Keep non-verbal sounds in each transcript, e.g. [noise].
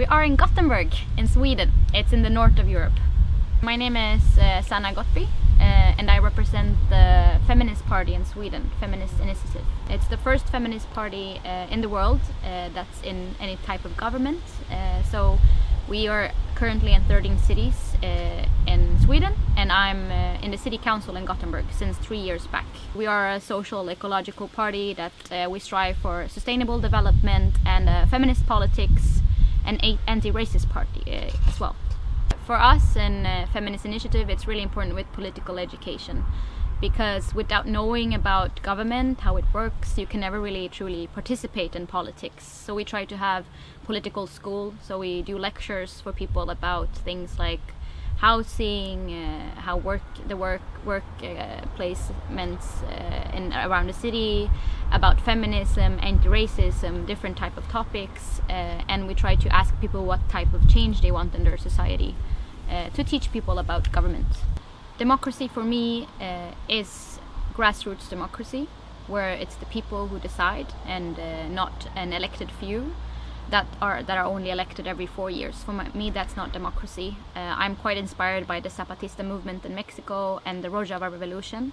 We are in Gothenburg in Sweden. It's in the north of Europe. My name is uh, Sanna Gottby uh, and I represent the Feminist Party in Sweden, Feminist Initiative. It's the first feminist party uh, in the world uh, that's in any type of government. Uh, so we are currently in 13 cities uh, in Sweden and I'm in the city council in Gothenburg since three years back. We are a social ecological party that we strive for sustainable development and feminist politics and anti-racist party as well for us in uh, Feminist Initiative, it's really important with political education because without knowing about government, how it works, you can never really truly participate in politics. So we try to have political school, so we do lectures for people about things like housing, uh, how work the work work uh, placements uh, in around the city, about feminism, anti-racism, different type of topics, uh, and we try to ask people what type of change they want in their society uh, to teach people about government. Democracy for me uh, is grassroots democracy, where it's the people who decide and not an elected few that are that are only elected every four years. For my, me, that's not democracy. Uh, I'm quite inspired by the Zapatista movement in Mexico and the Rojava Revolution,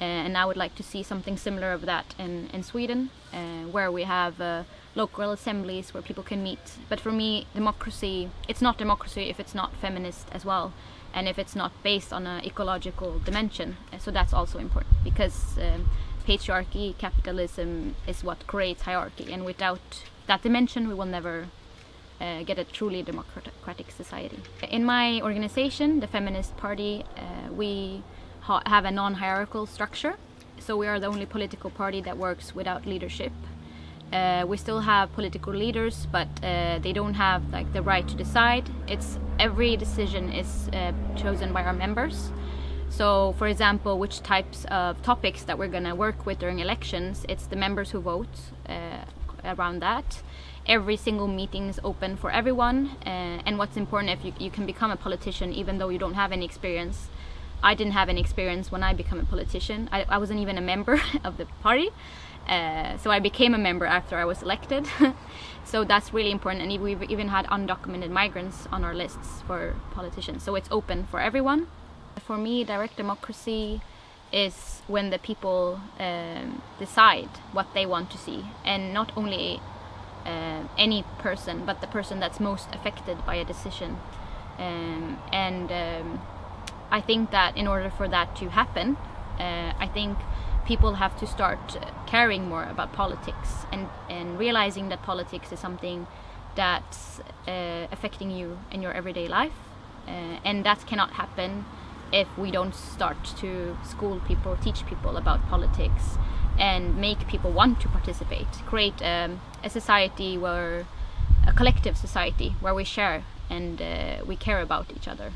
uh, and I would like to see something similar of that in in Sweden, uh, where we have uh, local assemblies where people can meet. But for me, democracy it's not democracy if it's not feminist as well, and if it's not based on an ecological dimension. Uh, so that's also important because. Um, patriarchy, capitalism is what creates hierarchy and without that dimension we will never uh, get a truly democratic society. In my organization, the Feminist Party, uh, we ha have a non-hierarchical structure. So we are the only political party that works without leadership. Uh, we still have political leaders, but uh, they don't have like the right to decide. It's every decision is uh, chosen by our members. So, for example, which types of topics that we're going to work with during elections, it's the members who vote uh, around that. Every single meeting is open for everyone, uh, and what's important if you, you can become a politician even though you don't have any experience. I didn't have any experience when I became a politician. I, I wasn't even a member [laughs] of the party, uh, so I became a member after I was elected. [laughs] so that's really important, and we've even had undocumented migrants on our lists for politicians. So it's open for everyone. For me, direct democracy is when the people um, decide what they want to see. And not only uh, any person but the person that's most affected by a decision. Um, and um, I think that in order for that to happen uh, I think people have to start caring more about politics and, and realizing that politics is something that's uh, affecting you in your everyday life. Uh, and that cannot happen if we don't start to school people, teach people about politics and make people want to participate, create um, a society where, a collective society where we share and uh, we care about each other.